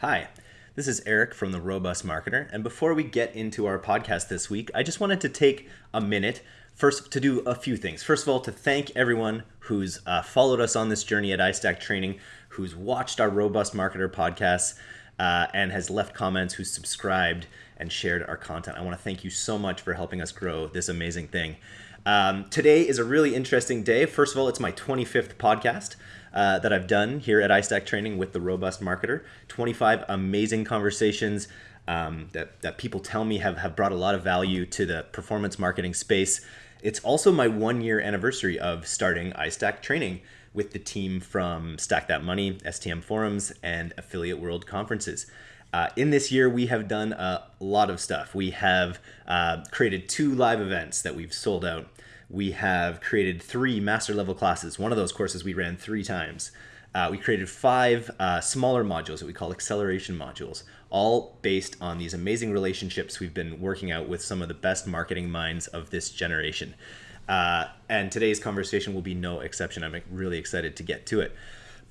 Hi, this is Eric from The Robust Marketer. And before we get into our podcast this week, I just wanted to take a minute first to do a few things. First of all, to thank everyone who's uh, followed us on this journey at iStack Training, who's watched our Robust Marketer podcasts, uh, and has left comments, who's subscribed and shared our content. I want to thank you so much for helping us grow this amazing thing. Um, today is a really interesting day. First of all, it's my 25th podcast uh, that I've done here at iStack Training with the Robust Marketer. 25 amazing conversations um, that, that people tell me have, have brought a lot of value to the performance marketing space. It's also my one year anniversary of starting iStack Training with the team from Stack That Money, STM Forums, and Affiliate World Conferences. Uh, in this year, we have done a lot of stuff. We have uh, created two live events that we've sold out we have created three master level classes. One of those courses we ran three times. Uh, we created five uh, smaller modules that we call acceleration modules, all based on these amazing relationships we've been working out with some of the best marketing minds of this generation. Uh, and today's conversation will be no exception. I'm really excited to get to it.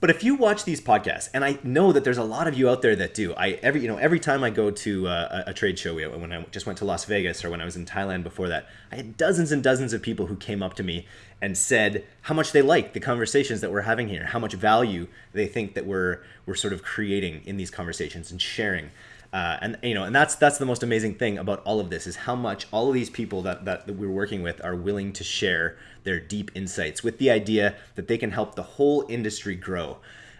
But if you watch these podcasts, and I know that there's a lot of you out there that do, I every you know every time I go to uh, a, a trade show, when I just went to Las Vegas or when I was in Thailand before that, I had dozens and dozens of people who came up to me and said how much they like the conversations that we're having here, how much value they think that we're we're sort of creating in these conversations and sharing. Uh, and you know, and that's that's the most amazing thing about all of this is how much all of these people that, that, that we're working with are willing to share their deep insights with the idea that they can help the whole industry grow.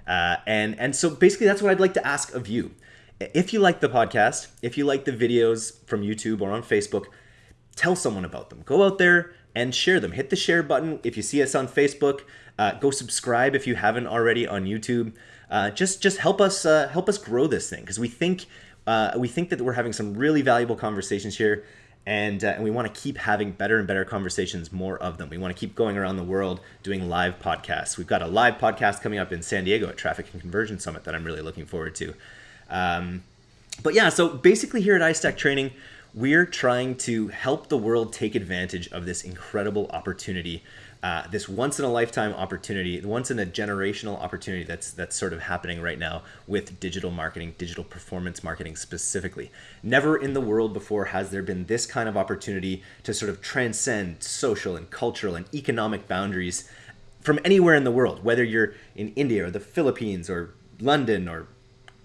Uh, and and so basically, that's what I'd like to ask of you. If you like the podcast, if you like the videos from YouTube or on Facebook, tell someone about them. Go out there and share them. Hit the share button if you see us on Facebook. Uh, go subscribe if you haven't already on YouTube. Uh, just just help us uh, help us grow this thing because we think uh, we think that we're having some really valuable conversations here, and, uh, and we want to keep having better and better conversations, more of them. We want to keep going around the world doing live podcasts. We've got a live podcast coming up in San Diego at Traffic and Conversion Summit that I'm really looking forward to. Um, but yeah, so basically here at iStack Training, we're trying to help the world take advantage of this incredible opportunity uh, this once in a lifetime opportunity, once in a generational opportunity that's that's sort of happening right now with digital marketing, digital performance marketing specifically. Never in the world before has there been this kind of opportunity to sort of transcend social and cultural and economic boundaries from anywhere in the world, whether you're in India or the Philippines or London or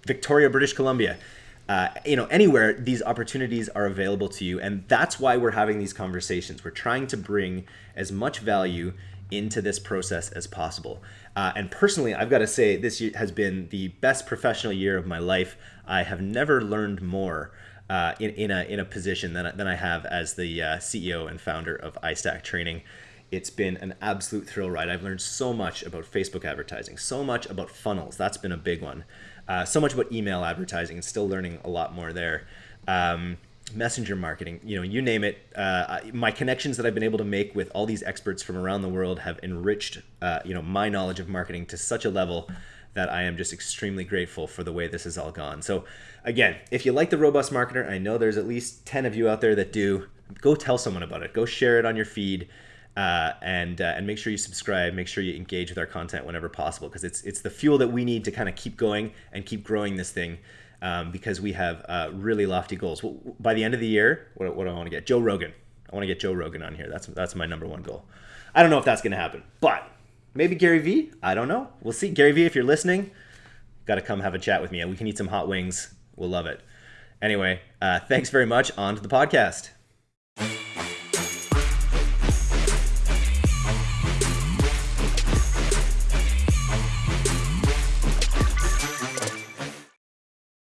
Victoria, British Columbia uh, you know anywhere these opportunities are available to you and that's why we're having these conversations we're trying to bring as much value into this process as possible uh, and personally i've got to say this has been the best professional year of my life i have never learned more uh, in, in, a, in a position than, than I have as the uh, CEO and founder of iStack Training. It's been an absolute thrill ride. I've learned so much about Facebook advertising, so much about funnels. That's been a big one. Uh, so much about email advertising and still learning a lot more there. Um, messenger marketing, you know, you name it. Uh, my connections that I've been able to make with all these experts from around the world have enriched, uh, you know, my knowledge of marketing to such a level that I am just extremely grateful for the way this has all gone. So, again, if you like the Robust Marketer, I know there's at least 10 of you out there that do, go tell someone about it. Go share it on your feed uh, and uh, and make sure you subscribe. Make sure you engage with our content whenever possible because it's it's the fuel that we need to kind of keep going and keep growing this thing. Um, because we have uh, really lofty goals. Well, by the end of the year, what, what do I want to get? Joe Rogan. I want to get Joe Rogan on here. That's that's my number one goal. I don't know if that's going to happen, but maybe Gary Vee. I don't know. We'll see. Gary Vee, if you're listening, got to come have a chat with me, and we can eat some hot wings. We'll love it. Anyway, uh, thanks very much. On to the podcast.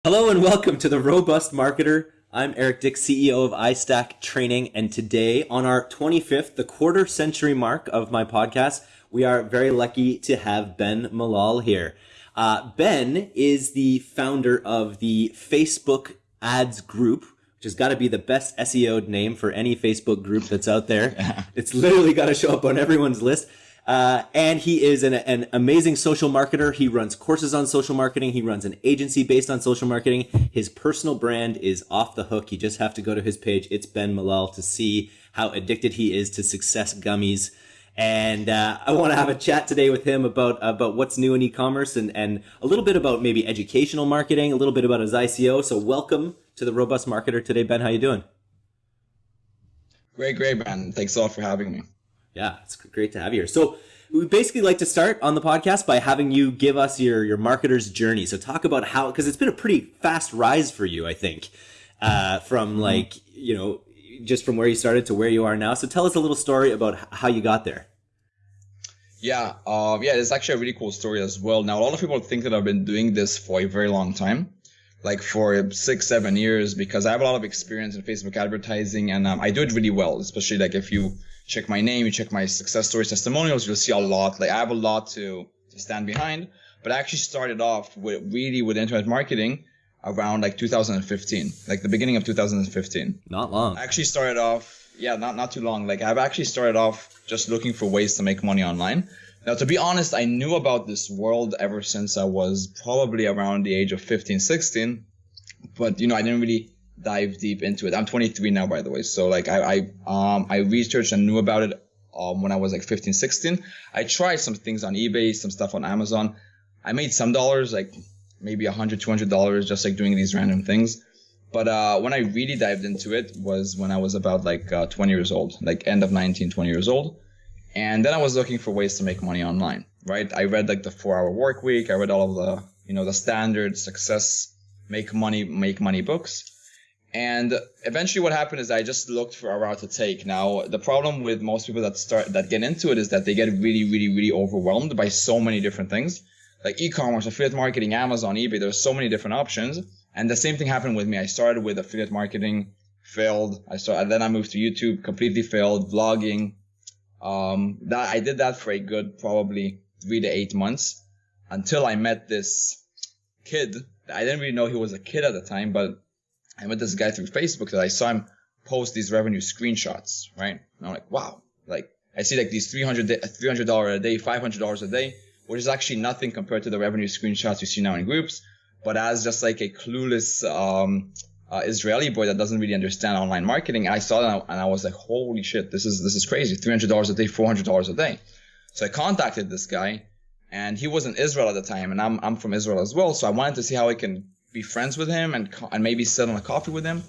Hello and welcome to the Robust Marketer. I'm Eric Dick, CEO of iStack Training, and today on our 25th, the quarter century mark of my podcast, we are very lucky to have Ben Malal here. Uh, ben is the founder of the Facebook Ads Group, which has got to be the best SEO name for any Facebook group that's out there. it's literally got to show up on everyone's list. Uh, and he is an, an amazing social marketer. He runs courses on social marketing. He runs an agency based on social marketing. His personal brand is off the hook. You just have to go to his page. It's Ben Malal to see how addicted he is to success gummies and uh, I want to have a chat today with him about about what's new in e-commerce and and a little bit about maybe educational marketing, a little bit about his ICO. So welcome to the Robust Marketer today, Ben. How you doing? Great, great, Ben. Thanks a lot for having me. Yeah, it's great to have you here. So we basically like to start on the podcast by having you give us your your marketer's journey. So talk about how because it's been a pretty fast rise for you, I think, uh, from mm-hmm. like you know just from where you started to where you are now. So tell us a little story about how you got there. Yeah, um, yeah, it's actually a really cool story as well. Now, a lot of people think that I've been doing this for a very long time, like for six, seven years, because I have a lot of experience in Facebook advertising and um, I do it really well, especially like if you check my name, you check my success stories, testimonials, you'll see a lot. Like I have a lot to, to stand behind. But I actually started off with really with internet marketing around like 2015, like the beginning of 2015. Not long. I actually started off, yeah, not not too long. Like I've actually started off just looking for ways to make money online. Now, to be honest, I knew about this world ever since I was probably around the age of 15, 16, but you know, I didn't really dive deep into it. I'm 23 now, by the way. So like I, I, um, I researched and knew about it, um, when I was like 15, 16. I tried some things on eBay, some stuff on Amazon. I made some dollars, like maybe a hundred, two hundred dollars, just like doing these random things. But uh, when I really dived into it was when I was about like uh, 20 years old, like end of 19, 20 years old. And then I was looking for ways to make money online, right? I read like the four hour work week. I read all of the, you know, the standard success, make money, make money books. And eventually what happened is I just looked for a route to take. Now, the problem with most people that start, that get into it is that they get really, really, really overwhelmed by so many different things like e-commerce, affiliate marketing, Amazon, eBay. There's so many different options. And the same thing happened with me. I started with affiliate marketing, failed. I started, then I moved to YouTube, completely failed, vlogging. Um, that I did that for a good probably three to eight months until I met this kid. I didn't really know he was a kid at the time, but I met this guy through Facebook that I saw him post these revenue screenshots, right? And I'm like, wow, like I see like these 300 $300 a day, $500 a day which is actually nothing compared to the revenue screenshots you see now in groups. But as just like a clueless um, uh, Israeli boy that doesn't really understand online marketing, I saw that and I was like, holy shit, this is this is crazy. Three hundred dollars a day, four hundred dollars a day. So I contacted this guy, and he was in Israel at the time, and I'm I'm from Israel as well. So I wanted to see how I can be friends with him and and maybe sit on a coffee with him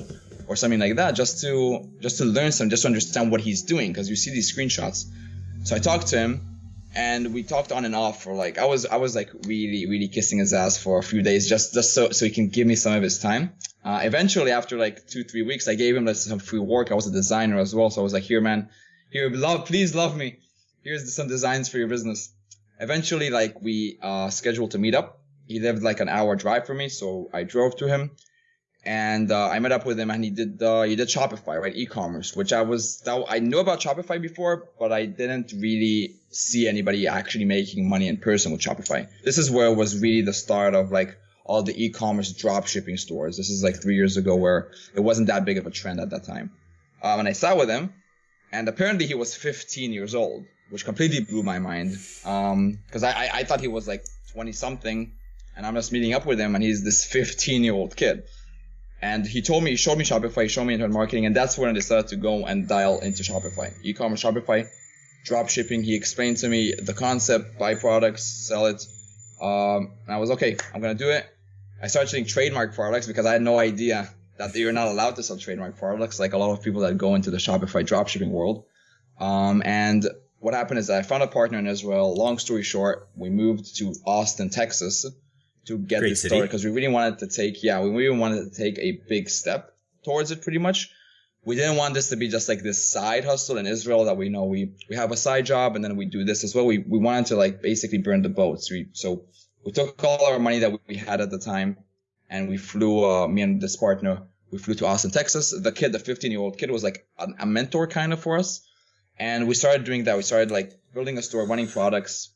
or something like that, just to just to learn some, just to understand what he's doing, because you see these screenshots. So I talked to him and we talked on and off for like I was I was like really really kissing his ass for a few days just just so so he can give me some of his time. Uh, eventually, after like two three weeks, I gave him like, some free work. I was a designer as well, so I was like, here, man, here, love, please love me. Here's some designs for your business. Eventually, like we uh, scheduled to meet up. He lived like an hour drive from me, so I drove to him and uh, I met up with him, and he did uh, he did Shopify, right, e-commerce, which I was that, I knew about Shopify before, but I didn't really see anybody actually making money in person with Shopify. This is where it was really the start of like all the e-commerce drop shipping stores. This is like three years ago, where it wasn't that big of a trend at that time. Um, and I sat with him, and apparently he was 15 years old, which completely blew my mind. Um, because I, I I thought he was like 20 something, and I'm just meeting up with him, and he's this 15 year old kid. And he told me, he showed me Shopify, he showed me internet marketing, and that's when I decided to go and dial into Shopify. E-commerce Shopify, drop shipping. He explained to me the concept, buy products, sell it. Um, and I was okay, I'm gonna do it. I started selling trademark products because I had no idea that you're not allowed to sell trademark products, like a lot of people that go into the Shopify dropshipping world. Um, and what happened is I found a partner in Israel. Long story short, we moved to Austin, Texas to get Great this started because we really wanted to take yeah we really wanted to take a big step towards it pretty much. We didn't want this to be just like this side hustle in Israel that we know we we have a side job and then we do this as well. We we wanted to like basically burn the boats we so we took all our money that we had at the time and we flew uh, me and this partner we flew to Austin Texas. The kid the 15 year old kid was like a, a mentor kind of for us. And we started doing that. We started like building a store running products.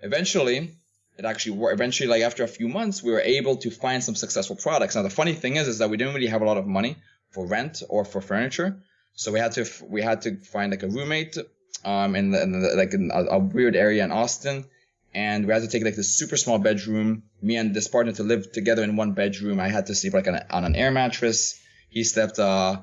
Eventually it actually worked. Eventually, like after a few months, we were able to find some successful products. Now, the funny thing is, is that we didn't really have a lot of money for rent or for furniture, so we had to we had to find like a roommate, um, in, the, in the, like in a, a, weird area in Austin, and we had to take like this super small bedroom. Me and this partner to live together in one bedroom. I had to sleep like on, on an air mattress. He slept uh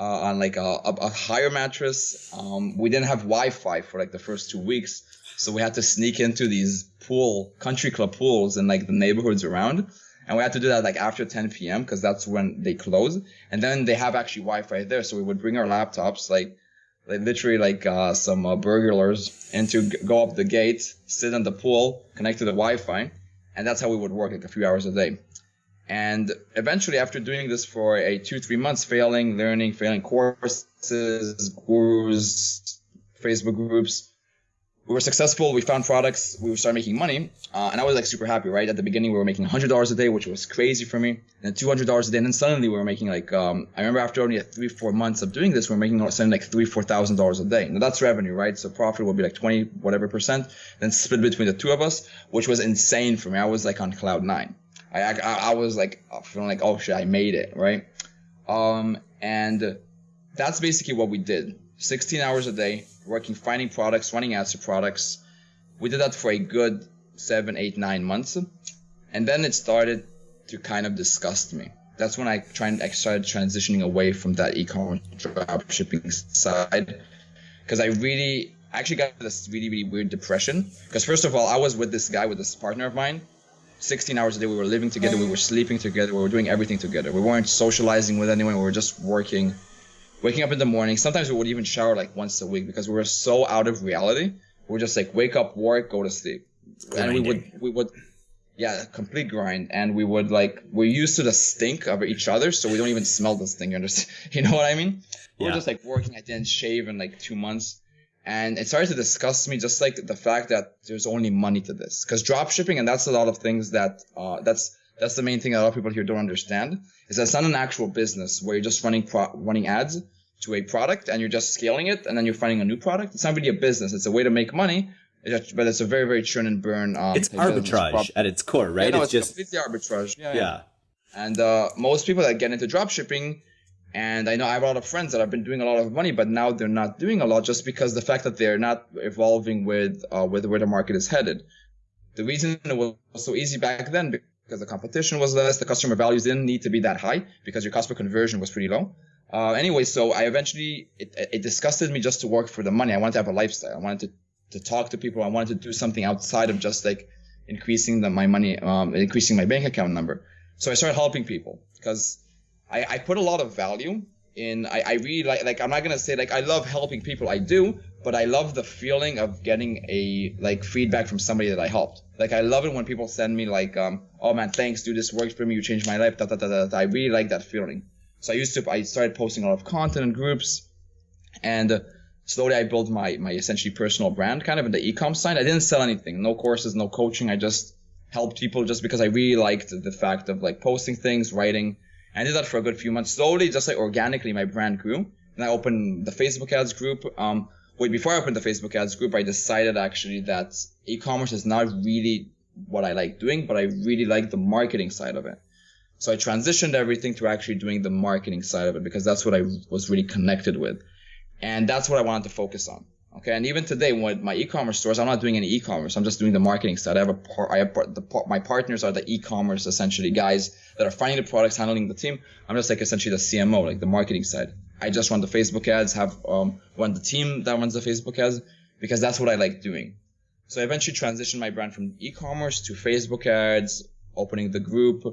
uh, on like a, a, a higher mattress. Um, we didn't have Wi-Fi for like the first two weeks, so we had to sneak into these pool country club pools in like the neighborhoods around, and we had to do that like after 10 p.m. because that's when they close. And then they have actually Wi-Fi there, so we would bring our laptops like. Like literally like uh, some uh, burglars and to go up the gate, sit in the pool, connect to the Wi-Fi, and that's how we would work like a few hours a day. And eventually, after doing this for a two, three months, failing, learning, failing courses, gurus, Facebook groups, we were successful. We found products. We started making money, uh, and I was like super happy. Right at the beginning, we were making hundred dollars a day, which was crazy for me. And two hundred dollars a day, and then suddenly we were making like um, I remember after only three, four months of doing this, we were making something like three, four thousand dollars a day. Now that's revenue, right? So profit will be like twenty whatever percent, then split between the two of us, which was insane for me. I was like on cloud nine. I, I, I was like feeling like, oh shit, I made it, right? Um, and that's basically what we did. 16 hours a day, working, finding products, running ads to products. We did that for a good seven, eight, nine months. And then it started to kind of disgust me. That's when I tried, I started transitioning away from that e-commerce drop shipping side. Cause I really, actually got this really, really weird depression. Cause first of all, I was with this guy, with this partner of mine 16 hours a day. We were living together. We were sleeping together. We were doing everything together. We weren't socializing with anyone. We were just working, waking up in the morning. Sometimes we would even shower like once a week because we were so out of reality. We were just like wake up, work, go to sleep, and we would we would yeah complete grind. And we would like we're used to the stink of each other, so we don't even smell the stink. You understand? You know what I mean? We yeah. were just like working. I didn't shave in like two months and it started to disgust me just like the fact that there's only money to this because drop shipping and that's a lot of things that uh, that's that's the main thing that a lot of people here don't understand is that it's not an actual business where you're just running pro- running ads to a product and you're just scaling it and then you're finding a new product it's not really a business it's a way to make money but it's a very very churn and burn um, it's arbitrage at its core right yeah, no, it's, it's, just completely arbitrage yeah, yeah. yeah. and uh, most people that get into drop shipping and I know I have a lot of friends that have been doing a lot of money, but now they're not doing a lot just because the fact that they're not evolving with uh, with where the market is headed. The reason it was so easy back then because the competition was less, the customer values didn't need to be that high because your cost per conversion was pretty low. Uh, anyway, so I eventually it, it disgusted me just to work for the money. I wanted to have a lifestyle. I wanted to to talk to people. I wanted to do something outside of just like increasing the, my money, um, increasing my bank account number. So I started helping people because I, I put a lot of value in I, I really like like I'm not gonna say like I love helping people I do but I love the feeling of getting a like feedback from somebody that I helped like I love it when people send me like um oh man thanks dude this works for me you changed my life da, da, da, da, da. I really like that feeling so I used to I started posting a lot of content in groups and uh, slowly I built my my essentially personal brand kind of in the e-com side I didn't sell anything no courses no coaching I just helped people just because I really liked the fact of like posting things writing I did that for a good few months. Slowly, just like organically, my brand grew. And I opened the Facebook ads group. Um, wait, before I opened the Facebook ads group, I decided actually that e-commerce is not really what I like doing, but I really like the marketing side of it. So I transitioned everything to actually doing the marketing side of it because that's what I was really connected with. And that's what I wanted to focus on. Okay, and even today, with my e-commerce stores, I'm not doing any e-commerce. I'm just doing the marketing side. I have a part, I have part, the par- my partners are the e-commerce essentially guys that are finding the products, handling the team. I'm just like essentially the CMO, like the marketing side. I just run the Facebook ads, have um run the team that runs the Facebook ads because that's what I like doing. So I eventually transitioned my brand from e-commerce to Facebook ads, opening the group.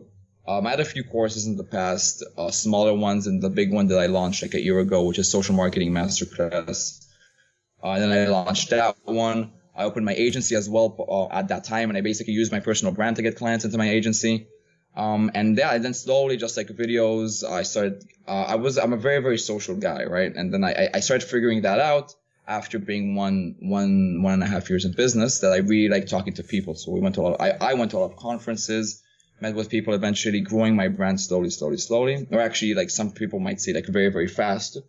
Um, I had a few courses in the past, uh, smaller ones, and the big one that I launched like a year ago, which is Social Marketing Masterclass uh, and then I launched that one. I opened my agency as well uh, at that time, and I basically used my personal brand to get clients into my agency. Um, and yeah, and then slowly, just like videos, I started. Uh, I was I'm a very very social guy, right? And then I I started figuring that out after being one one one and a half years in business that I really like talking to people. So we went to a lot. Of, I I went to a lot of conferences, met with people, eventually growing my brand slowly, slowly, slowly. Or actually, like some people might say, like very very fast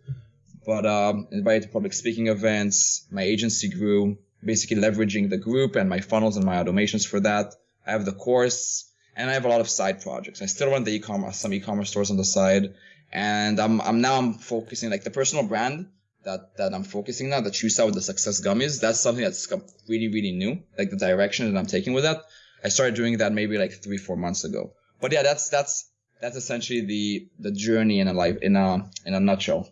but um, invited to public speaking events. My agency grew, basically leveraging the group and my funnels and my automations for that. I have the course and I have a lot of side projects. I still run the e-commerce, some e-commerce stores on the side, and I'm I'm now I'm focusing like the personal brand that that I'm focusing now. That you saw with the success gummies. That's something that's really really new. Like the direction that I'm taking with that. I started doing that maybe like three four months ago. But yeah, that's that's that's essentially the the journey in a life in a in a nutshell.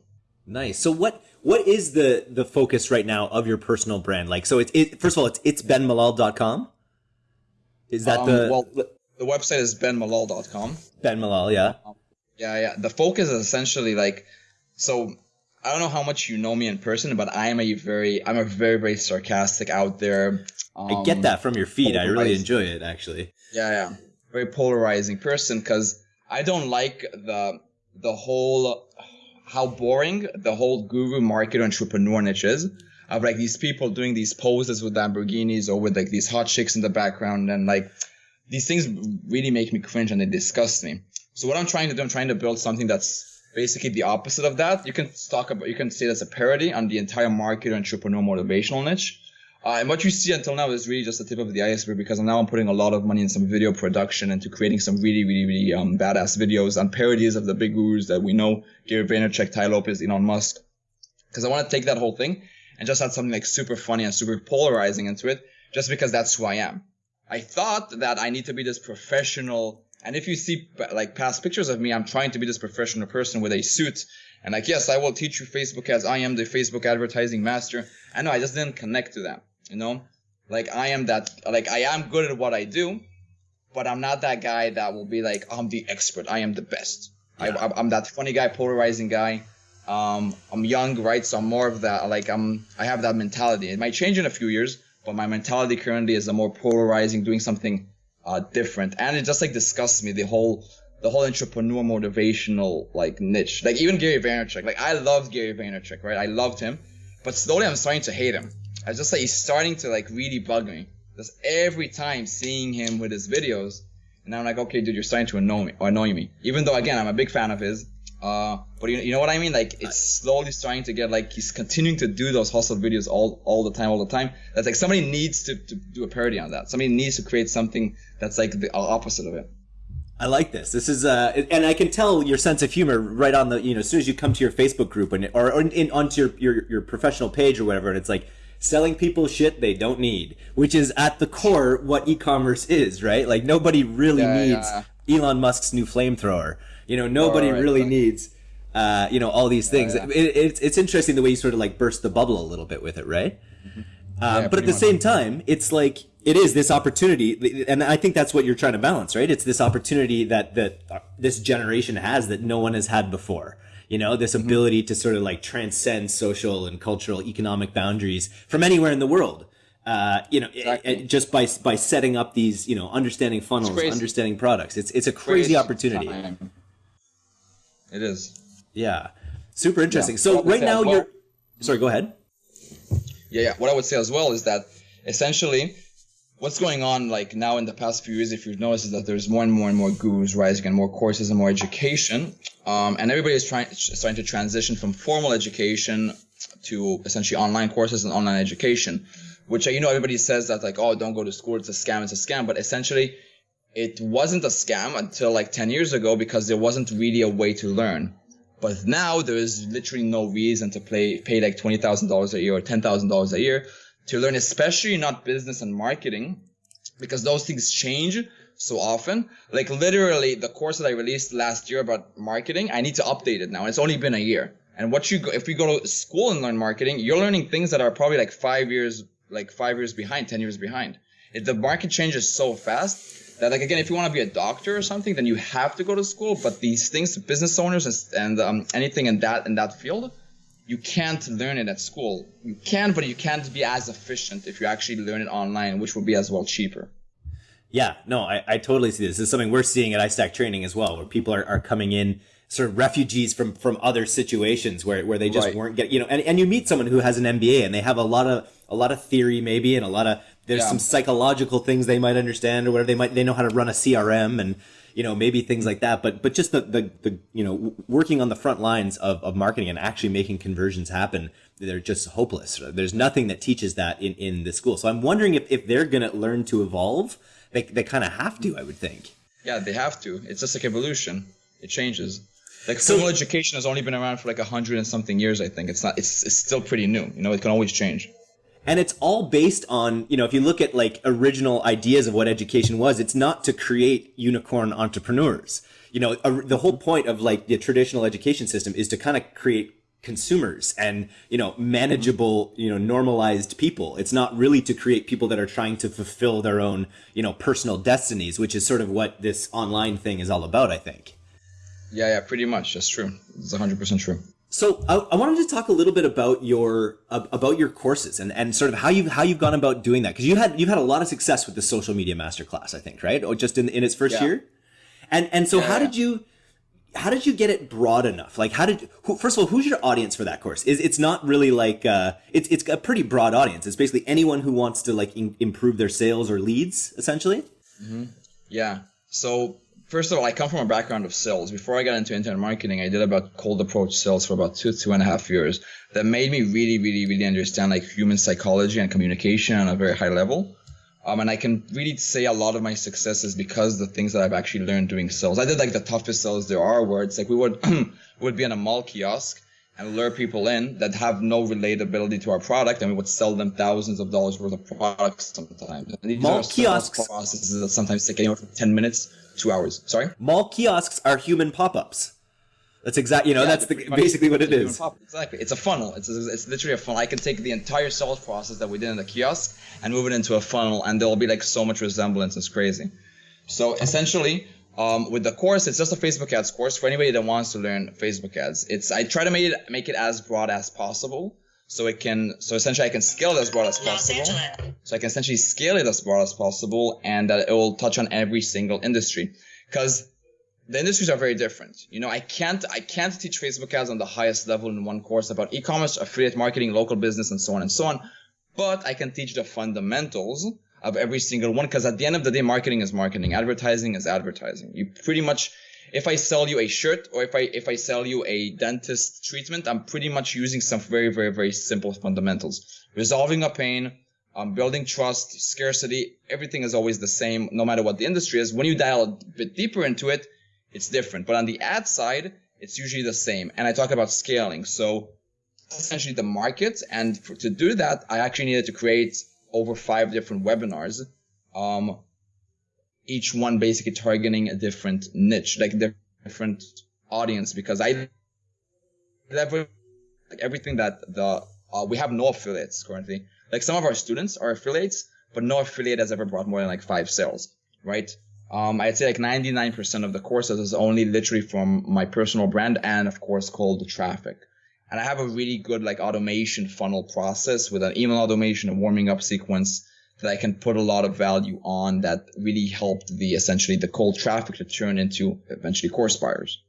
Nice. So what what is the the focus right now of your personal brand? Like, so it's it, first of all, it's it's benmalal.com. Is that Um, the well, the website is benmalal.com. Ben Malal? Yeah. Yeah, yeah. The focus is essentially like, so I don't know how much you know me in person, but I am a very, I'm a very, very sarcastic out there. I get um, that from your feed. I really enjoy it actually. Yeah, yeah. Very polarizing person because I don't like the the whole how boring the whole guru market entrepreneur niche is. Of like these people doing these poses with Lamborghinis or with like these hot chicks in the background and like these things really make me cringe and they disgust me. So what I'm trying to do, I'm trying to build something that's basically the opposite of that. You can talk about, you can say that's a parody on the entire market entrepreneur motivational niche. Uh, and what you see until now is really just the tip of the iceberg because now I'm putting a lot of money in some video production into creating some really, really, really um, badass videos on parodies of the big gurus that we know, Gary Vaynerchuk, Tai Lopez, Elon Musk. Because I want to take that whole thing and just add something like super funny and super polarizing into it, just because that's who I am. I thought that I need to be this professional. And if you see like past pictures of me, I'm trying to be this professional person with a suit. And like, yes, I will teach you Facebook as I am the Facebook advertising master. I know I just didn't connect to that, you know? Like I am that, like I am good at what I do, but I'm not that guy that will be like, I'm the expert. I am the best. I, Yeah. I'm that funny guy, polarizing guy. Um, I'm young, right? So I'm more of that. Like I'm, I have that mentality. It might change in a few years, but my mentality currently is a more polarizing, doing something uh, different. And it just like disgusts me the whole, the whole entrepreneur motivational like niche. Like even Gary Vaynerchuk. Like I loved Gary Vaynerchuk, right? I loved him, but slowly I'm starting to hate him. I just like he's starting to like really bug me. Just every time seeing him with his videos, and I'm like, okay, dude, you're starting to annoy me or annoy me. Even though again, I'm a big fan of his. Uh, but you, you know what I mean? Like it's slowly starting to get like he's continuing to do those hustle videos all all the time, all the time. That's like somebody needs to, to do a parody on that. Somebody needs to create something that's like the opposite of it. I like this. This is uh, and I can tell your sense of humor right on the you know as soon as you come to your Facebook group and or, or in, onto your, your your professional page or whatever, and it's like selling people shit they don't need, which is at the core what e-commerce is, right? Like nobody really Yeah, needs Elon Musk's new flamethrower. You know, nobody Right, really needs. Uh, you know all these things. yeah. It, it's it's interesting the way you sort of like burst the bubble a little bit with it, right? Um, Yeah, but at the much. same time, it's like it is this opportunity, and I think that's what you're trying to balance, right? It's this opportunity that that uh, this generation has that no one has had before. You know, this Mm-hmm. ability to sort of like transcend social and cultural, economic boundaries from anywhere in the world. Uh, you know, Exactly. it- it- just by by setting up these, you know, understanding funnels, understanding products. It's it's a crazy opportunity. time. It is. Yeah, super interesting. Yeah. So right now well- you're. Sorry, go ahead. Yeah, yeah. What I would say as well is that essentially what's going on like now in the past few years, if you've noticed, is that there's more and more and more gurus rising and more courses and more education. Um, and everybody is trying starting to transition from formal education to essentially online courses and online education, which you know everybody says that like oh don't go to school it's a scam it's a scam, but essentially it wasn't a scam until like 10 years ago because there wasn't really a way to learn. But now there is literally no reason to play, pay like $20,000 a year or $10,000 a year to learn, especially not business and marketing, because those things change so often. Like literally the course that I released last year about marketing, I need to update it now. It's only been a year. And what you go, if we go to school and learn marketing, you're learning things that are probably like five years, like five years behind, 10 years behind. If the market changes so fast that like again if you want to be a doctor or something then you have to go to school but these things business owners and, and um, anything in that in that field you can't learn it at school you can but you can't be as efficient if you actually learn it online which will be as well cheaper Yeah, no, I, I totally see this. This is something we're seeing at iStack Training as well, where people are, are coming in sort of refugees from from other situations where, where they just Right. weren't getting you know and, and you meet someone who has an MBA and they have a lot of a lot of theory maybe and a lot of there's Yeah. some psychological things they might understand or whatever. They might they know how to run a CRM and you know maybe things like that. But but just the the, the you know working on the front lines of, of marketing and actually making conversions happen they're just hopeless. There's nothing that teaches that in in the school. So I'm wondering if, if they're gonna learn to evolve they, they kind of have to I would think. Yeah they have to. It's just like evolution. It changes. Like So- formal education has only been around for like a hundred and something years i think. It's not it's, it's still pretty new. You know it can always change and it's all based on you know if you look at like original ideas of what education was it's not to create unicorn entrepreneurs. You know a, the whole point of like the traditional education system is to kind of create consumers and you know manageable you know normalized people. It's not really to create people that are trying to fulfill their own you know personal destinies which is sort of what this online thing is all about i think. Yeah yeah pretty much. That's true. It's 100% true so I, I, wanted to talk a little bit about your about your courses and, and sort of how you how you've gone about doing that because you had you've had a lot of success with the social media masterclass I think right or just in in its first yeah. year, and and so yeah, how yeah. did you how did you get it broad enough? Like, how did who, first of all, who's your audience for that course? Is it's not really like uh, it's it's a pretty broad audience. It's basically anyone who wants to like in, improve their sales or leads, essentially. Mm-hmm. Yeah. So first of all, I come from a background of sales. Before I got into internet marketing, I did about cold approach sales for about two two and a half years. That made me really, really, really understand like human psychology and communication on a very high level. Um, and I can really say a lot of my success is because the things that I've actually learned doing sales. I did like the toughest sales there are, where it's like we would would be in a mall kiosk and lure people in that have no relatability to our product, and we would sell them thousands of dollars worth of products sometimes. And these mall kiosks processes that sometimes take anywhere from ten minutes, two hours. Sorry. Mall kiosks are human pop-ups. That's exactly, you know, yeah, that's the, basically what it is. Exactly. It's a funnel. It's, a, it's literally a funnel. I can take the entire sales process that we did in the kiosk and move it into a funnel, and there'll be like so much resemblance. It's crazy. So essentially, um, with the course, it's just a Facebook ads course for anybody that wants to learn Facebook ads. It's I try to make it make it as broad as possible, so it can so essentially I can scale it as broad as possible. So I can essentially scale it as broad as possible, and that it will touch on every single industry, because the industries are very different. You know, I can't I can't teach Facebook ads on the highest level in one course about e-commerce, affiliate marketing, local business, and so on and so on. But I can teach the fundamentals of every single one because at the end of the day, marketing is marketing, advertising is advertising. You pretty much if I sell you a shirt or if I if I sell you a dentist treatment, I'm pretty much using some very very very simple fundamentals. Resolving a pain, um, building trust, scarcity, everything is always the same no matter what the industry is. When you dial a bit deeper into it, it's different. But on the ad side, it's usually the same. And I talk about scaling. So essentially the market. And for, to do that, I actually needed to create over five different webinars. Um, each one basically targeting a different niche, like different audience, because I like everything that the uh, we have no affiliates currently. Like some of our students are affiliates, but no affiliate has ever brought more than like five sales, right? Um, I'd say like 99% of the courses is only literally from my personal brand and of course cold traffic. And I have a really good like automation funnel process with an email automation, a warming up sequence that I can put a lot of value on that really helped the essentially the cold traffic to turn into eventually course buyers.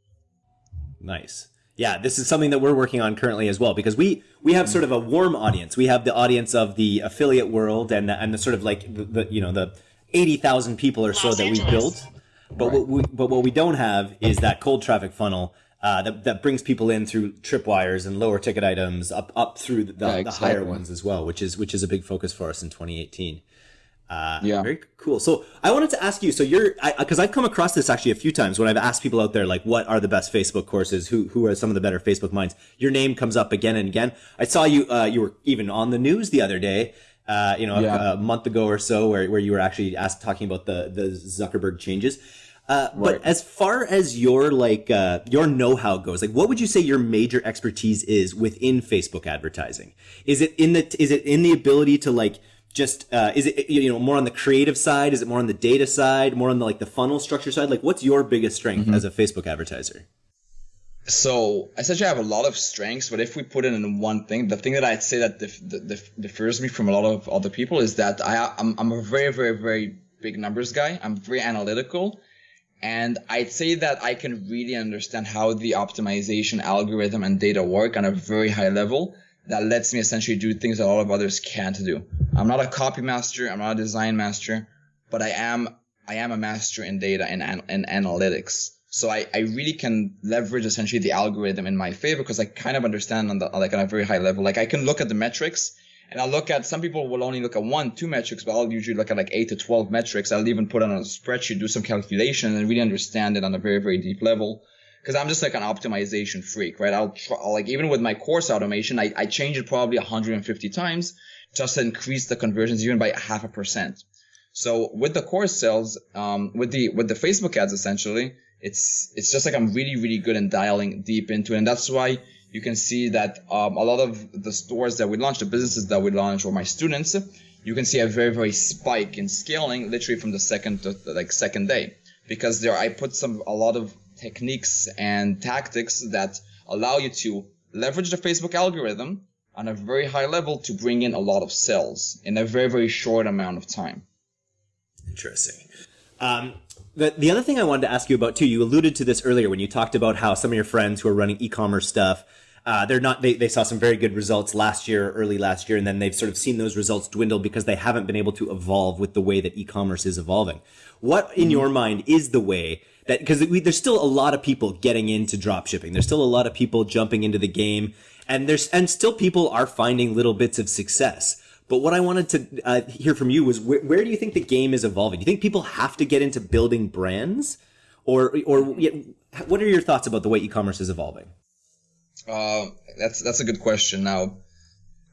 Nice. Yeah, this is something that we're working on currently as well because we we have sort of a warm audience. We have the audience of the affiliate world and the, and the sort of like the, the you know the eighty thousand people or so Los that Angeles. we built. But right. what we but what we don't have is that cold traffic funnel uh, that that brings people in through tripwires and lower ticket items up up through the, yeah, the higher ones as well, which is which is a big focus for us in 2018. Uh, yeah. Very cool. So I wanted to ask you. So you're, because I've come across this actually a few times when I've asked people out there, like, what are the best Facebook courses? Who who are some of the better Facebook minds? Your name comes up again and again. I saw you. Uh, you were even on the news the other day uh, you know, yeah. a, a, month ago or so, where, where you were actually asked talking about the the Zuckerberg changes. Uh, right. But as far as your like uh, your know-how goes, like what would you say your major expertise is within Facebook advertising? Is it in the is it in the ability to like just uh, is it you know more on the creative side? Is it more on the data side? More on the like the funnel structure side? Like what's your biggest strength mm-hmm. as a Facebook advertiser? so I essentially I have a lot of strengths, but if we put it in one thing, the thing that I'd say that dif- dif- differs me from a lot of other people is that I, I'm, I'm a very, very, very big numbers guy. I'm very analytical. And I'd say that I can really understand how the optimization algorithm and data work on a very high level that lets me essentially do things that a lot of others can't do. I'm not a copy master. I'm not a design master, but I am, I am a master in data and, and analytics. So I, I really can leverage essentially the algorithm in my favor because I kind of understand on the like on a very high level. Like I can look at the metrics and I'll look at some people will only look at one, two metrics, but I'll usually look at like eight to twelve metrics. I'll even put on a spreadsheet, do some calculation, and really understand it on a very, very deep level. Because I'm just like an optimization freak, right? I'll try like even with my course automation, I, I change it probably 150 times just to increase the conversions even by half a percent. So with the course sales, um, with the with the Facebook ads essentially, it's it's just like I'm really really good in dialing deep into it, and that's why you can see that um, a lot of the stores that we launched, the businesses that we launched, or my students, you can see a very very spike in scaling literally from the second to the, like second day because there I put some a lot of techniques and tactics that allow you to leverage the Facebook algorithm on a very high level to bring in a lot of sales in a very very short amount of time. Interesting. Um, the, the other thing I wanted to ask you about too, you alluded to this earlier when you talked about how some of your friends who are running e-commerce stuff, uh, they're not they, they saw some very good results last year, early last year, and then they've sort of seen those results dwindle because they haven't been able to evolve with the way that e-commerce is evolving. What in your mind is the way that because there's still a lot of people getting into drop shipping. There's still a lot of people jumping into the game, and there's and still people are finding little bits of success. But what I wanted to uh, hear from you was where, where do you think the game is evolving? Do you think people have to get into building brands, or or what are your thoughts about the way e-commerce is evolving? Uh, that's that's a good question. Now,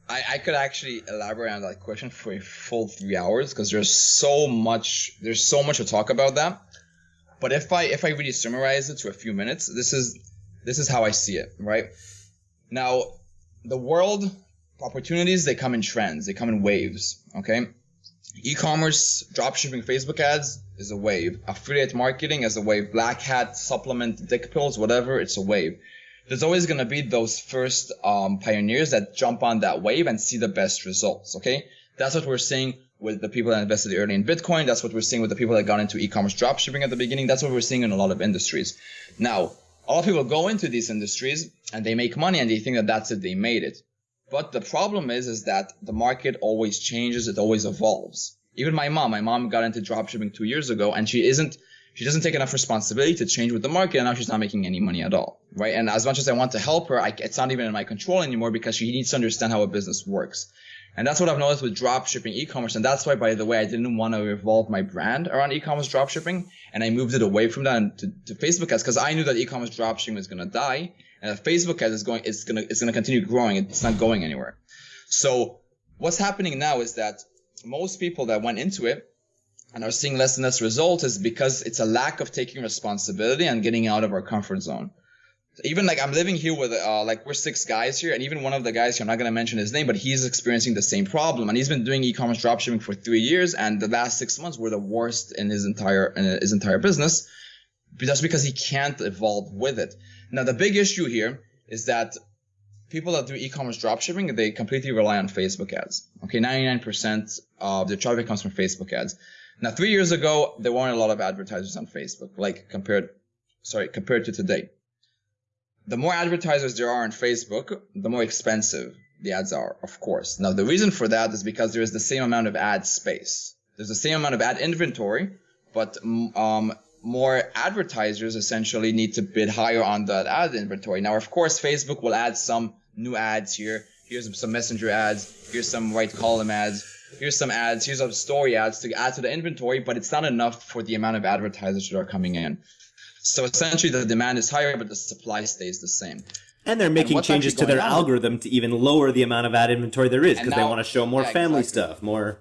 I, I could actually elaborate on that question for a full three hours because there's so much there's so much to talk about that. But if I if I really summarize it to a few minutes, this is this is how I see it. Right now, the world opportunities they come in trends they come in waves okay e-commerce dropshipping facebook ads is a wave affiliate marketing is a wave black hat supplement dick pills whatever it's a wave there's always going to be those first um, pioneers that jump on that wave and see the best results okay that's what we're seeing with the people that invested early in bitcoin that's what we're seeing with the people that got into e-commerce dropshipping at the beginning that's what we're seeing in a lot of industries now a lot of people go into these industries and they make money and they think that that's it they made it but the problem is, is that the market always changes. It always evolves. Even my mom, my mom got into dropshipping two years ago and she isn't, she doesn't take enough responsibility to change with the market and now she's not making any money at all. Right. And as much as I want to help her, I, it's not even in my control anymore because she needs to understand how a business works. And that's what I've noticed with dropshipping e-commerce. And that's why, by the way, I didn't want to evolve my brand around e-commerce dropshipping. And I moved it away from that to, to Facebook ads because I knew that e-commerce dropshipping was going to die. And Facebook ads is going, it's gonna, it's gonna continue growing. It's not going anywhere. So what's happening now is that most people that went into it and are seeing less and less results is because it's a lack of taking responsibility and getting out of our comfort zone. Even like I'm living here with uh, like we're six guys here, and even one of the guys here, I'm not gonna mention his name, but he's experiencing the same problem, and he's been doing e-commerce dropshipping for three years, and the last six months were the worst in his entire in his entire business, just because he can't evolve with it. Now, the big issue here is that people that do e-commerce dropshipping, they completely rely on Facebook ads. Okay, 99% of the traffic comes from Facebook ads. Now, three years ago, there weren't a lot of advertisers on Facebook, like compared, sorry, compared to today. The more advertisers there are on Facebook, the more expensive the ads are, of course. Now, the reason for that is because there is the same amount of ad space. There's the same amount of ad inventory, but um, more advertisers essentially need to bid higher on that ad inventory. Now, of course, Facebook will add some new ads here. Here's some messenger ads. Here's some right column ads. Here's some ads. Here's some story ads to add to the inventory, but it's not enough for the amount of advertisers that are coming in. So essentially, the demand is higher, but the supply stays the same. And they're making and changes to their on? algorithm to even lower the amount of ad inventory there is because they want to show more yeah, family exactly. stuff, more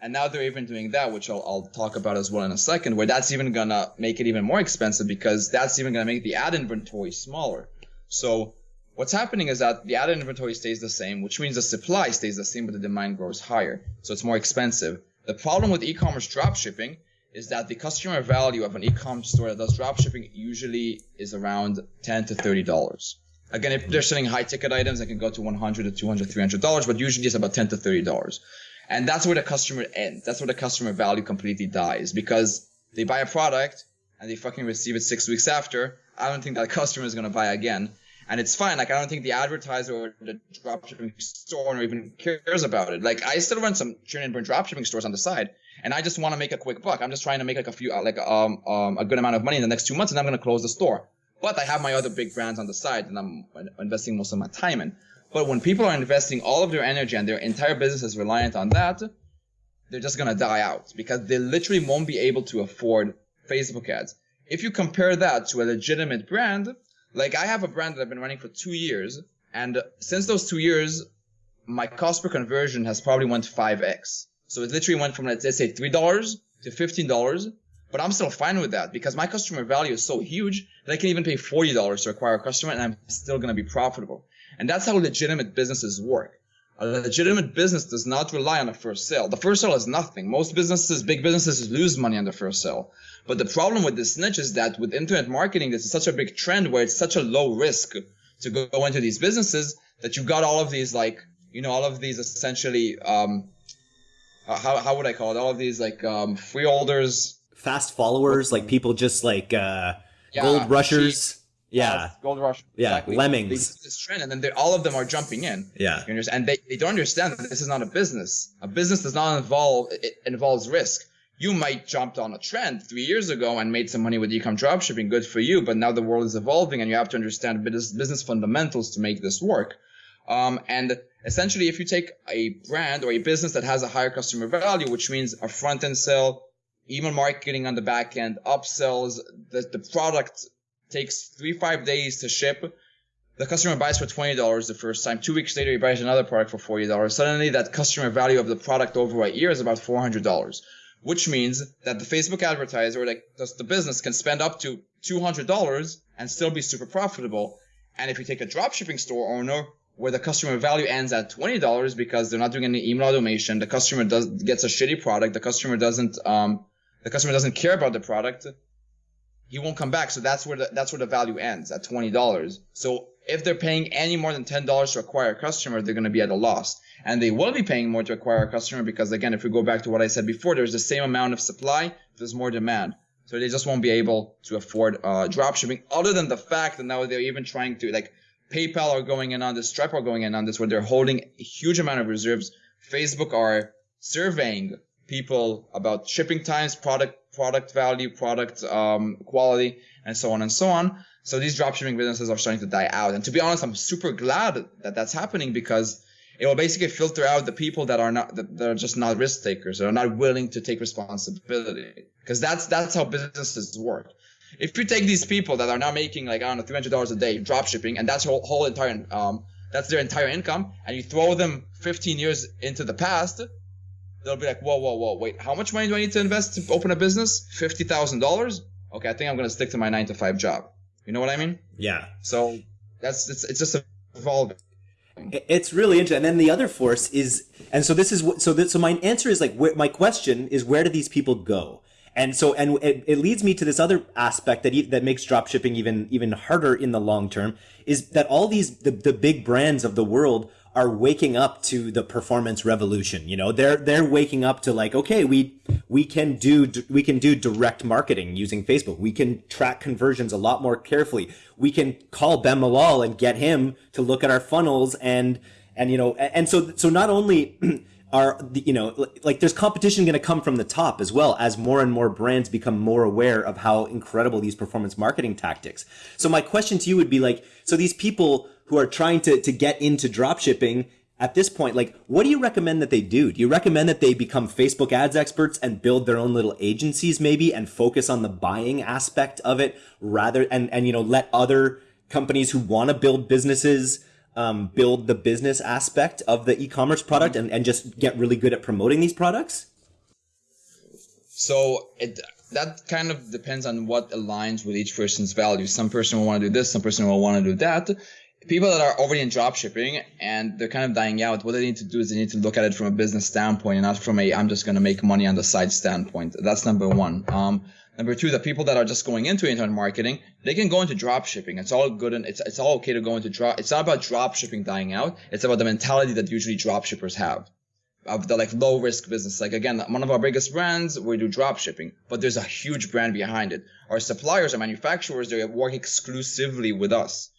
and now they're even doing that, which I'll, I'll talk about as well in a second, where that's even gonna make it even more expensive because that's even gonna make the ad inventory smaller. So what's happening is that the ad inventory stays the same, which means the supply stays the same, but the demand grows higher. So it's more expensive. The problem with e-commerce dropshipping is that the customer value of an e-commerce store that does dropshipping usually is around 10 to 30 dollars. Again, if they're selling high ticket items, it can go to 100 to 200, 300 dollars, but usually it's about 10 to 30 dollars. And that's where the customer ends. That's where the customer value completely dies because they buy a product and they fucking receive it six weeks after. I don't think that customer is going to buy again. And it's fine. Like, I don't think the advertiser or the dropshipping store or even cares about it. Like, I still run some churn and burn dropshipping stores on the side, and I just want to make a quick buck. I'm just trying to make like a few, uh, like, um, um, a good amount of money in the next two months, and I'm to close the store. But I have my other big brands on the side, and I'm investing most of my time in. But when people are investing all of their energy and their entire business is reliant on that, they're just gonna die out because they literally won't be able to afford Facebook ads. If you compare that to a legitimate brand, like I have a brand that I've been running for two years, and since those two years, my cost per conversion has probably went 5x. So it literally went from let's say three dollars to fifteen dollars, but I'm still fine with that because my customer value is so huge that I can even pay $40 to acquire a customer and I'm still going to be profitable. And that's how legitimate businesses work. A legitimate business does not rely on a first sale. The first sale is nothing. Most businesses, big businesses lose money on the first sale. But the problem with this niche is that with internet marketing, this is such a big trend where it's such a low risk to go into these businesses that you got all of these like, you know, all of these essentially, um, how, how would I call it? All of these like, um, freeholders. Fast followers, like people just like, uh, yeah, gold rushers. Cheap yeah. Gold Rush. Yeah. Exactly. Lemmings. They this trend, and then all of them are jumping in. Yeah. And they, they don't understand that this is not a business. A business does not involve it involves risk. You might jumped on a trend three years ago and made some money with e-com dropshipping. Good for you. But now the world is evolving, and you have to understand business fundamentals to make this work. Um, and essentially, if you take a brand or a business that has a higher customer value, which means a front end sale, email marketing on the back end, upsells, the, the product takes three five days to ship. The customer buys for twenty dollars the first time. Two weeks later, he buys another product for forty dollars. Suddenly, that customer value of the product over a year is about four hundred dollars, which means that the Facebook advertiser, like the business, can spend up to two hundred dollars and still be super profitable. And if you take a dropshipping store owner where the customer value ends at twenty dollars because they're not doing any email automation, the customer does gets a shitty product, the customer doesn't um, the customer doesn't care about the product he won't come back. So that's where the that's where the value ends at twenty dollars. So if they're paying any more than ten dollars to acquire a customer, they're going to be at a loss, and they will be paying more to acquire a customer because again, if we go back to what I said before, there's the same amount of supply, there's more demand. So they just won't be able to afford uh, drop shipping. Other than the fact that now they're even trying to like PayPal are going in on this, Stripe are going in on this, where they're holding a huge amount of reserves. Facebook are surveying people about shipping times, product product value, product um, quality, and so on and so on. So these dropshipping businesses are starting to die out. And to be honest, I'm super glad that that's happening because it will basically filter out the people that are not that, that are just not risk takers, that are not willing to take responsibility. Because that's that's how businesses work. If you take these people that are now making like I don't know three hundred dollars a day drop shipping and that's whole whole entire um that's their entire income, and you throw them 15 years into the past, they'll be like, whoa, whoa, whoa, wait, how much money do I need to invest to open a business? Fifty thousand dollars? Okay, I think I'm gonna stick to my nine to five job. You know what I mean? Yeah. So that's it's it's just evolving. It's really interesting. And then the other force is, and so this is what. So this, so my answer is like, my question is, where do these people go? And so, and it, it leads me to this other aspect that that makes dropshipping even even harder in the long term is that all these the, the big brands of the world are waking up to the performance revolution. You know, they're they're waking up to like, okay, we we can do we can do direct marketing using Facebook. We can track conversions a lot more carefully. We can call Ben Malol and get him to look at our funnels and and you know and so so not only are you know like there's competition going to come from the top as well as more and more brands become more aware of how incredible these performance marketing tactics. So my question to you would be like so these people who are trying to to get into drop shipping at this point like what do you recommend that they do? Do you recommend that they become facebook ads experts and build their own little agencies maybe and focus on the buying aspect of it rather and and you know let other companies who want to build businesses um, build the business aspect of the e-commerce product and, and just get really good at promoting these products? So it that kind of depends on what aligns with each person's values. Some person will want to do this, some person will want to do that. People that are already in drop shipping and they're kind of dying out, what they need to do is they need to look at it from a business standpoint and not from a I'm just going to make money on the side standpoint. That's number one. Um, Number two, the people that are just going into internet marketing, they can go into drop shipping. It's all good and it's, it's all okay to go into drop. It's not about drop shipping dying out. It's about the mentality that usually drop shippers have of the like low risk business. Like again, one of our biggest brands, we do drop shipping, but there's a huge brand behind it. Our suppliers, our manufacturers, they work exclusively with us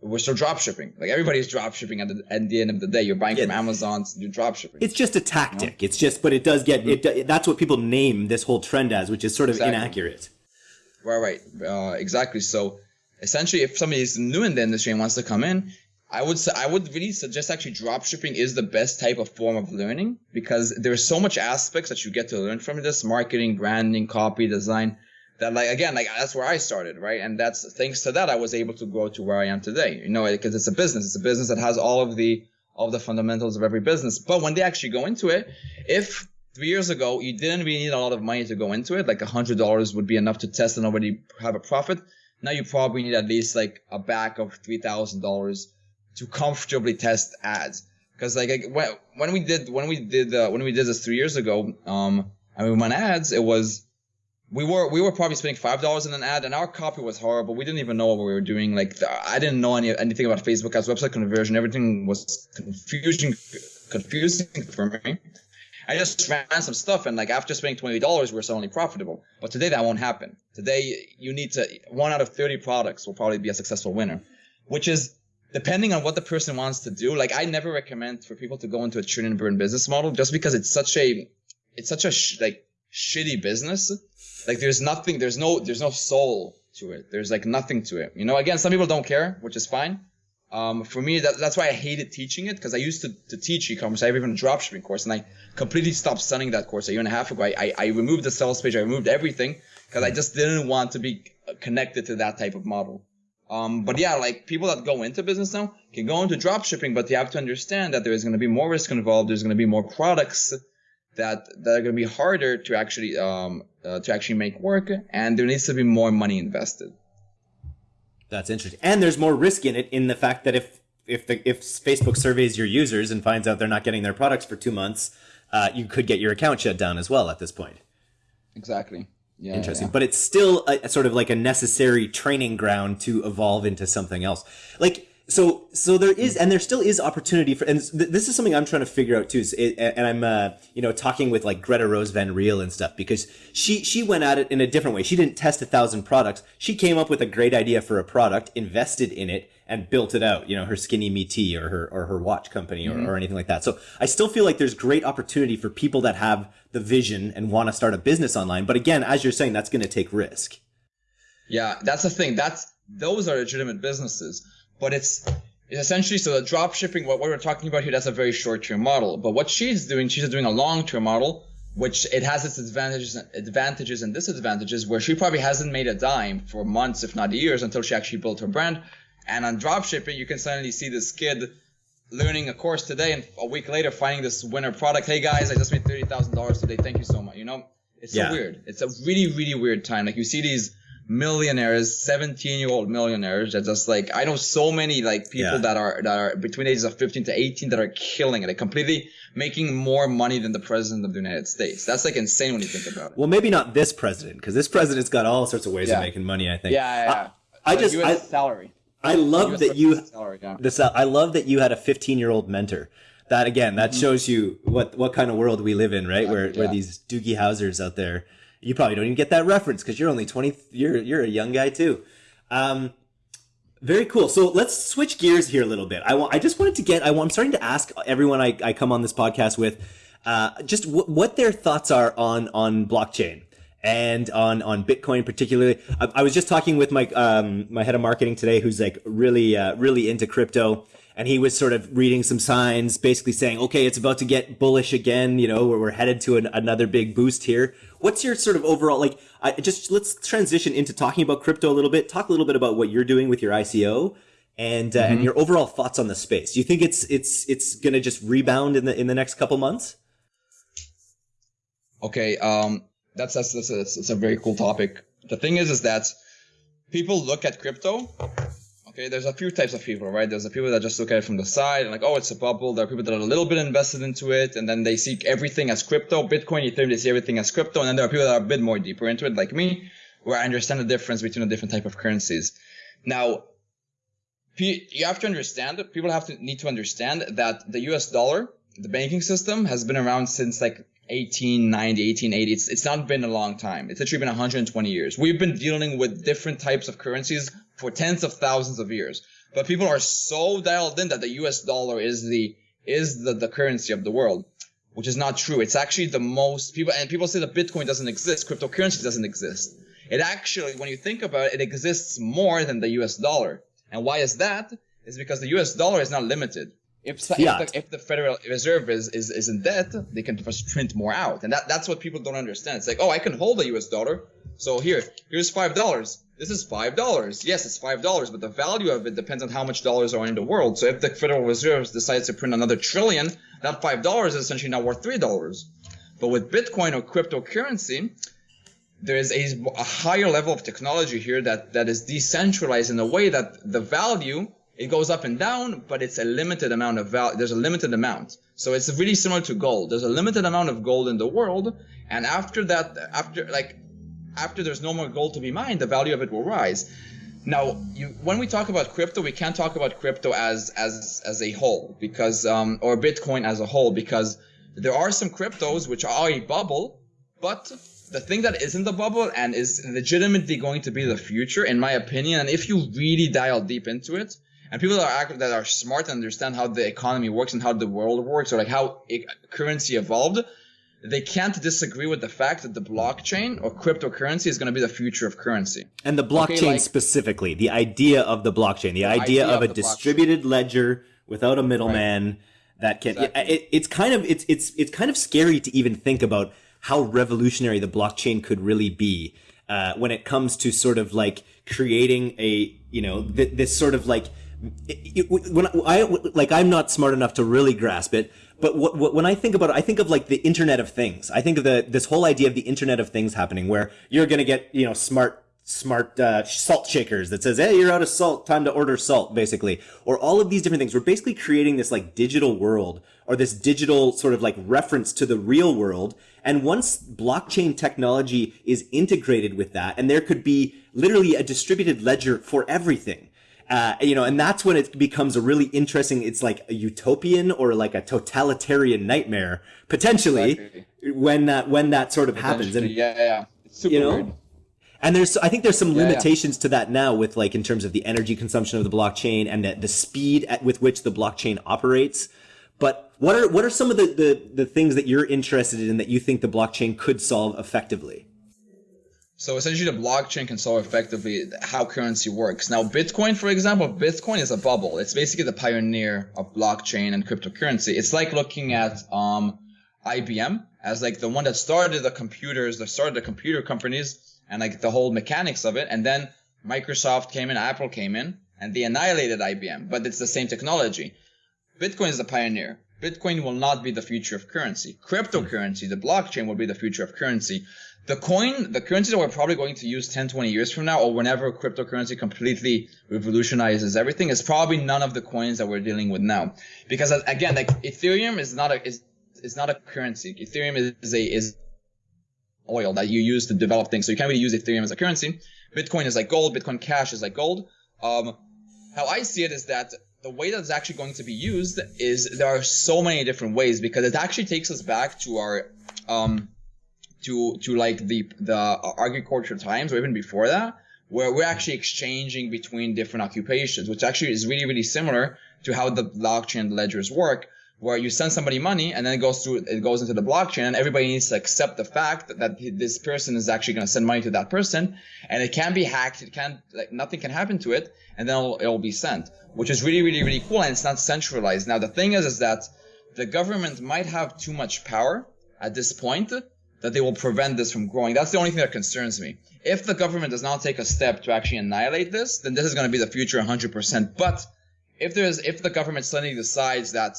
we're still drop shipping. Like everybody's drop shipping at the, at the end of the day. You're buying yeah. from Amazon to do drop shipping. It's just a tactic. You know? It's just, but it does get mm-hmm. it. That's what people name this whole trend as, which is sort of exactly. inaccurate. Right, right, uh, exactly. So essentially, if somebody is new in the industry and wants to come in, I would say I would really suggest actually drop shipping is the best type of form of learning because there's so much aspects that you get to learn from this: marketing, branding, copy, design that like again like that's where i started right and that's thanks to that i was able to grow to where i am today you know because it's a business it's a business that has all of the all of the fundamentals of every business but when they actually go into it if three years ago, you didn't really need a lot of money to go into it. Like a hundred dollars would be enough to test and already have a profit. Now you probably need at least like a back of three thousand dollars to comfortably test ads. Because like when when we did when we did uh, when we did this three years ago, um, I mean, on ads, it was we were we were probably spending five dollars in an ad, and our copy was horrible. We didn't even know what we were doing. Like I didn't know any anything about Facebook ads, website conversion. Everything was confusing confusing for me. I just ran some stuff and like after spending twenty dollars, we're suddenly profitable. But today that won't happen. Today you need to one out of thirty products will probably be a successful winner, which is depending on what the person wants to do. Like I never recommend for people to go into a churn and burn business model just because it's such a it's such a sh- like shitty business. Like there's nothing, there's no there's no soul to it. There's like nothing to it. You know, again, some people don't care, which is fine. Um, for me, that, that's why I hated teaching it because I used to, to teach e-commerce. I have even a dropshipping course, and I completely stopped selling that course a year and a half ago. I, I, I removed the sales page, I removed everything because I just didn't want to be connected to that type of model. Um, but yeah, like people that go into business now can go into dropshipping, but you have to understand that there is going to be more risk involved. There's going to be more products that that are going to be harder to actually um, uh, to actually make work, and there needs to be more money invested. That's interesting. And there's more risk in it in the fact that if if the if Facebook surveys your users and finds out they're not getting their products for two months, uh, you could get your account shut down as well at this point. Exactly. Yeah, Interesting. Yeah. But it's still a, a, sort of like a necessary training ground to evolve into something else. Like so so there is and there still is opportunity for and th- this is something i'm trying to figure out too it, and i'm uh, you know talking with like greta rose van riel and stuff because she she went at it in a different way. She didn't test a thousand products. She came up with a great idea for a product invested in it and built it out you know her skinny me tea or her or her watch company or, mm-hmm. or anything like that. So i still feel like there's great opportunity for people that have the vision and want to start a business online but again as you're saying that's going to take risk. Yeah that's the thing. That's those are legitimate businesses but it's it's essentially so the drop shipping what, what we're talking about here that's a very short term model. But what she's doing she's doing a long term model which it has its advantages advantages and disadvantages where she probably hasn't made a dime for months if not years until she actually built her brand. And on drop shipping you can suddenly see this kid learning a course today and a week later finding this winner product. Hey guys i just made $30000 today. Thank you so much you know? It's yeah. so weird. It's a really really weird time. Like you see these millionaires, 17 year old millionaires that just like, I know so many like people yeah. that are, that are between ages of 15 to 18 that are killing it. Like completely making more money than the president of the United States. That's like insane when you think about it. Well, maybe not this president, because this president's got all sorts of ways yeah. of making money, I think. Yeah, yeah. I, I just, US I, salary. I love that you, salary, yeah. this, I love that you had a 15 year old mentor that again that mm-hmm. shows you what what kind of world we live in right yeah, where yeah. where these doogie Howsers out there you probably don't even get that reference because you're only 20 you're you're a young guy too um, very cool so let's switch gears here a little bit i want i just wanted to get I, i'm starting to ask everyone i, I come on this podcast with uh, just w- what their thoughts are on on blockchain and on on Bitcoin particularly. I, I was just talking with my um, my head of marketing today, who's like really uh, really into crypto, and he was sort of reading some signs, basically saying, okay, it's about to get bullish again. You know, we're, we're headed to an, another big boost here. What's your sort of overall, like, I, just let's transition into talking about crypto a little bit. Talk a little bit about what you're doing with your ICO and, uh, mm-hmm. and your overall thoughts on the space. Do you think it's, it's, it's going to just rebound in the, in the next couple months? Okay. Um, that's, that's, that's a, that's a very cool topic. The thing is, is that people look at crypto Okay, there's a few types of people, right? There's the people that just look at it from the side and like, oh, it's a bubble. There are people that are a little bit invested into it, and then they see everything as crypto, Bitcoin, Ethereum. They see everything as crypto, and then there are people that are a bit more deeper into it, like me, where I understand the difference between the different type of currencies. Now, you have to understand. People have to need to understand that the U.S. dollar, the banking system, has been around since like 1890, 1880. It's, it's not been a long time. It's actually been 120 years. We've been dealing with different types of currencies for tens of thousands of years. But people are so dialed in that the US dollar is the is the, the currency of the world, which is not true. It's actually the most people and people say that Bitcoin doesn't exist, cryptocurrency doesn't exist. It actually, when you think about it, it exists more than the US dollar. And why is that? Is because the US dollar is not limited. If, if, the, if the Federal Reserve is, is, is in debt, they can just print more out. And that, that's what people don't understand. It's like, oh, I can hold a US dollar. So here, here's five dollars. This is five dollars. Yes, it's five dollars, but the value of it depends on how much dollars are in the world. So if the Federal Reserve decides to print another trillion, that five dollars is essentially now worth three dollars. But with Bitcoin or cryptocurrency, there is a, a higher level of technology here that, that is decentralized in a way that the value it goes up and down, but it's a limited amount of value. There's a limited amount. So it's really similar to gold. There's a limited amount of gold in the world. And after that, after like, after there's no more gold to be mined, the value of it will rise. Now, you, when we talk about crypto, we can't talk about crypto as as as a whole because um, or Bitcoin as a whole because there are some cryptos which are a bubble, but the thing that is in the bubble and is legitimately going to be the future, in my opinion, and if you really dial deep into it, and people that are that are smart and understand how the economy works and how the world works or like how currency evolved, they can't disagree with the fact that the blockchain or cryptocurrency is going to be the future of currency. And the blockchain okay, like, specifically, the idea of the blockchain, the, the idea, idea, of, of a distributed blockchain. ledger without a middleman right. that can. Exactly. It, it's kind of it's it's it's kind of scary to even think about how revolutionary the blockchain could really be uh, when it comes to sort of like creating a you know th- this sort of like it, it, when I like I'm not smart enough to really grasp it but what, what, when I think about it, I think of like the Internet of Things. I think of the this whole idea of the Internet of Things happening, where you're going to get you know smart smart uh, salt shakers that says, "Hey, you're out of salt. Time to order salt," basically, or all of these different things. We're basically creating this like digital world or this digital sort of like reference to the real world. And once blockchain technology is integrated with that, and there could be literally a distributed ledger for everything uh, you know, and that's when it becomes a really interesting. It's like a utopian or like a totalitarian nightmare potentially exactly. when that when that sort of happens. And yeah, yeah, it's super you know, weird. And there's, I think there's some yeah, limitations yeah. to that now with like in terms of the energy consumption of the blockchain and the, the speed at with which the blockchain operates. But what are what are some of the, the the things that you're interested in that you think the blockchain could solve effectively? So essentially, the blockchain can solve effectively how currency works. Now, Bitcoin, for example, Bitcoin is a bubble. It's basically the pioneer of blockchain and cryptocurrency. It's like looking at um, IBM as like the one that started the computers, that started the computer companies, and like the whole mechanics of it. And then Microsoft came in, Apple came in, and they annihilated IBM. But it's the same technology. Bitcoin is the pioneer. Bitcoin will not be the future of currency. Cryptocurrency, the blockchain will be the future of currency the coin, the currency that we're probably going to use 10, 20 years from now, or whenever cryptocurrency completely revolutionizes everything, is probably none of the coins that we're dealing with now. Because uh, again, like Ethereum is not a is is not a currency. Ethereum is, is a is oil that you use to develop things. So you can't really use Ethereum as a currency. Bitcoin is like gold. Bitcoin Cash is like gold. Um, how I see it is that the way that it's actually going to be used is there are so many different ways because it actually takes us back to our um, to to like the the agriculture times or even before that where we're actually exchanging between different occupations which actually is really really similar to how the blockchain ledgers work where you send somebody money and then it goes through it goes into the blockchain and everybody needs to accept the fact that, that this person is actually going to send money to that person and it can be hacked it can like nothing can happen to it and then it'll, it'll be sent which is really really really cool and it's not centralized. Now the thing is is that the government might have too much power at this point that they will prevent this from growing. That's the only thing that concerns me. If the government does not take a step to actually annihilate this, then this is going to be the future 100%. But if there's if the government suddenly decides that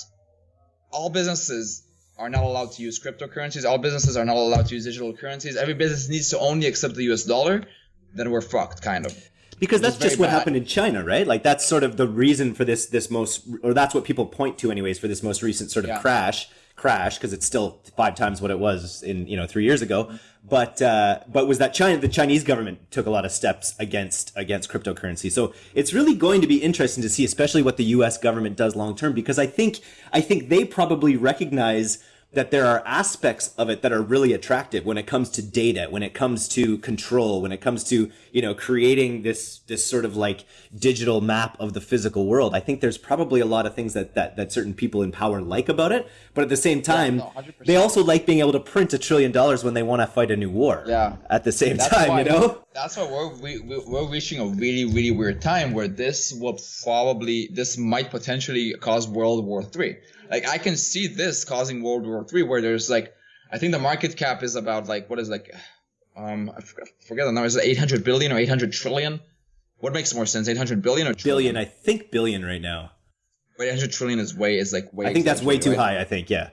all businesses are not allowed to use cryptocurrencies, all businesses are not allowed to use digital currencies, every business needs to only accept the US dollar, then we're fucked kind of because that's just what bad. happened in China, right? Like that's sort of the reason for this this most or that's what people point to anyways for this most recent sort of yeah. crash crash because it's still five times what it was in you know three years ago. But uh, but was that China? The Chinese government took a lot of steps against against cryptocurrency. So it's really going to be interesting to see, especially what the U.S. government does long term, because I think I think they probably recognize that there are aspects of it that are really attractive when it comes to data, when it comes to control, when it comes to, you know, creating this, this sort of like digital map of the physical world. I think there's probably a lot of things that, that, that certain people in power like about it. But at the same time, yeah, no, they also like being able to print a trillion dollars when they want to fight a new war. Yeah. At the same that's time, you know? That's why we're, we, we're reaching a really, really weird time where this will probably, this might potentially cause World War Three like I can see this causing World War Three, where there's like, I think the market cap is about like what is like, um, I forget the number. Is it 800 billion or 800 trillion? What makes more sense, 800 billion or trillion? Billion, I think billion right now. Wait, 800 trillion is way is like way. I think that's way too right? high. I think yeah.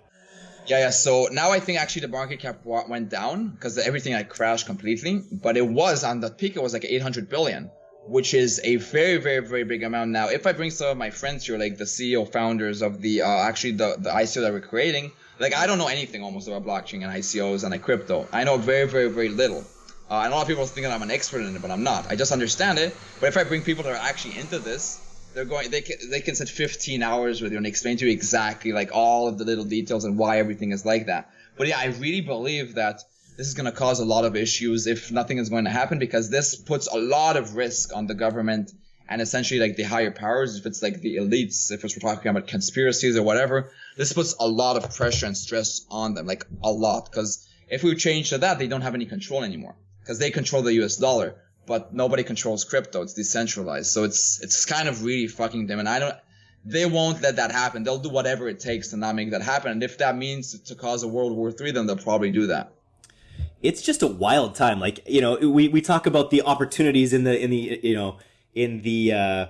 Yeah, yeah. So now I think actually the market cap went down because everything like crashed completely. But it was on the peak, it was like 800 billion, which is a very, very, very big amount. Now, if I bring some of my friends here, like the CEO founders of the uh, actually the the ICO that we're creating, like I don't know anything almost about blockchain and ICOs and like crypto. I know very, very, very little. Uh, and a lot of people think that I'm an expert in it, but I'm not. I just understand it. But if I bring people that are actually into this, they're going they can they can sit 15 hours with you and explain to you exactly like all of the little details and why everything is like that but yeah i really believe that this is going to cause a lot of issues if nothing is going to happen because this puts a lot of risk on the government and essentially like the higher powers if it's like the elites if it's we're talking about conspiracies or whatever this puts a lot of pressure and stress on them like a lot because if we change to that they don't have any control anymore because they control the us dollar but nobody controls crypto. It's decentralized. So it's it's kind of really fucking them. And I don't they won't let that happen. They'll do whatever it takes to not make that happen. And if that means to cause a World War Three, then they'll probably do that. It's just a wild time. Like, you know, we, we talk about the opportunities in the in the you know, in the uh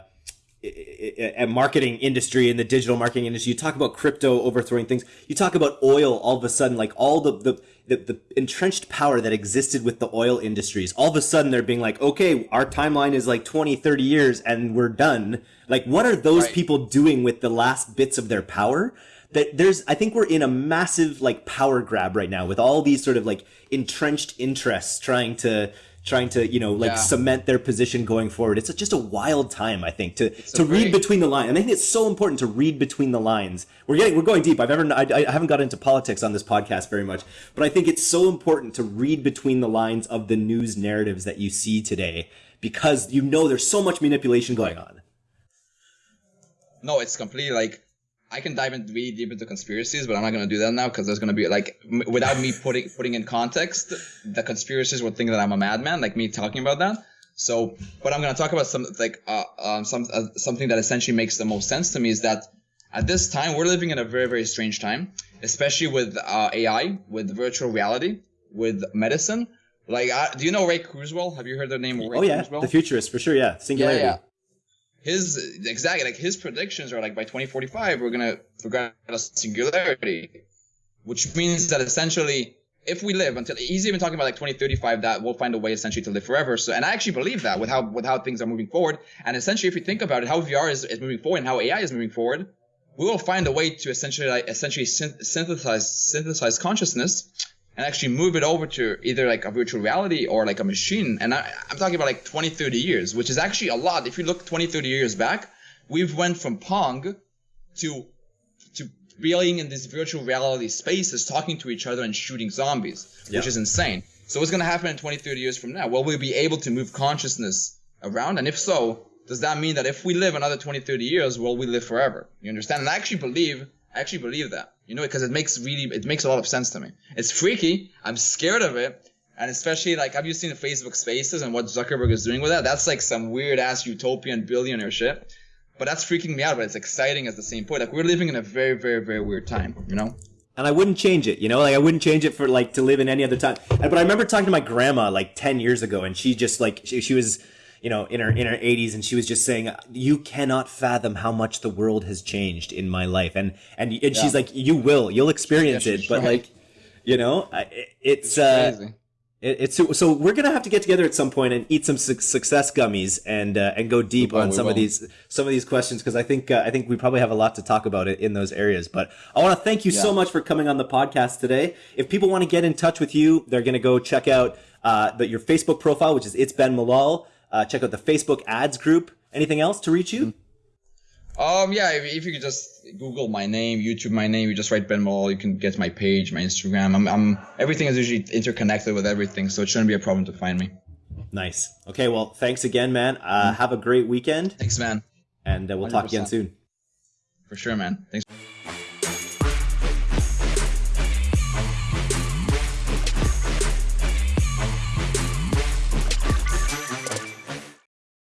marketing industry in the digital marketing industry. You talk about crypto overthrowing things. You talk about oil all of a sudden like all the, the the, the entrenched power that existed with the oil industries. All of a sudden they're being like okay our timeline is like 20 30 years and we're done. Like what are those right. people doing with the last bits of their power that there's i think we're in a massive like power grab right now with all these sort of like entrenched interests trying to trying to you know like yeah. cement their position going forward. It's just a wild time, I think, to it's to read between the lines. And I think it's so important to read between the lines. We're getting we're going deep. I've ever I, I haven't got into politics on this podcast very much, but I think it's so important to read between the lines of the news narratives that you see today because you know there's so much manipulation going on. No, it's completely like I can dive in really deep into conspiracies, but I'm not going to do that now because there's going to be like m- without me putting putting in context, the conspiracies would think that I'm a madman, like me talking about that. So, but I'm going to talk about some like uh, um, some uh, something that essentially makes the most sense to me is that at this time we're living in a very very strange time, especially with uh, AI, with virtual reality, with medicine. Like, uh, do you know Ray Kurzweil? Have you heard the name? Ray oh yeah, Kurzweil? the futurist for sure. Yeah, singularity. Yeah, yeah his exactly like his predictions are like by 2045 we're gonna forget a singularity, which means that essentially if we live until he's even talking about like 2035 that we'll find a way essentially to live forever. So and I actually believe that with how with how things are moving forward and essentially if you think about it how VR is, is moving forward and how AI is moving forward, we will find a way to essentially like essentially synthesize synthesize consciousness and actually move it over to either like a virtual reality or like a machine. And I, am talking about like 20, 30 years, which is actually a lot. If you look 20, 30 years back, we've went from Pong to to being in these virtual reality spaces, talking to each other and shooting zombies, yeah. which is insane. So what's going to happen in 20, 30 years from now? Well, we'll be able to move consciousness around. And if so, does that mean that if we live another 20, 30 years, will we live forever? You understand? And I actually believe, I actually believe that. You know, because it makes really it makes a lot of sense to me. It's freaky. I'm scared of it. And especially like, have you seen the Facebook Spaces and what Zuckerberg is doing with that? That's like some weird ass utopian billionaire shit. But that's freaking me out. But it's exciting at the same point. Like we're living in a very, very, very weird time. You know. And I wouldn't change it. You know, like I wouldn't change it for like to live in any other time. But I remember talking to my grandma like ten years ago, and she just like she, she was you know, in her in her 80s, and she was just saying, "You cannot fathom how much the world has changed in my life," and and and yeah. she's like, "You will, you'll experience yeah, it," but right. like, you know, it's, it's uh, it's so we're gonna have to get together at some point and eat some success gummies and uh, and go deep on some of these some of these questions because I think uh, I think we probably have a lot to talk about it in those areas. But I want to thank you yeah. so much for coming on the podcast today. If people want to get in touch with you, they're gonna go check out uh, the, your Facebook profile, which is it's Ben Malol. Uh, check out the Facebook ads group. Anything else to reach you? Um, yeah, if, if, you could just Google my name, YouTube my name, you just write Ben Malol, you can get my page, my Instagram. I'm, I'm everything is usually interconnected with everything, so it shouldn't be a problem to find me. Nice. Okay, well, thanks again, man. Uh, mm-hmm. Have a great weekend. Thanks, man. And uh, we'll 100%. talk again soon. For sure, man. Thanks.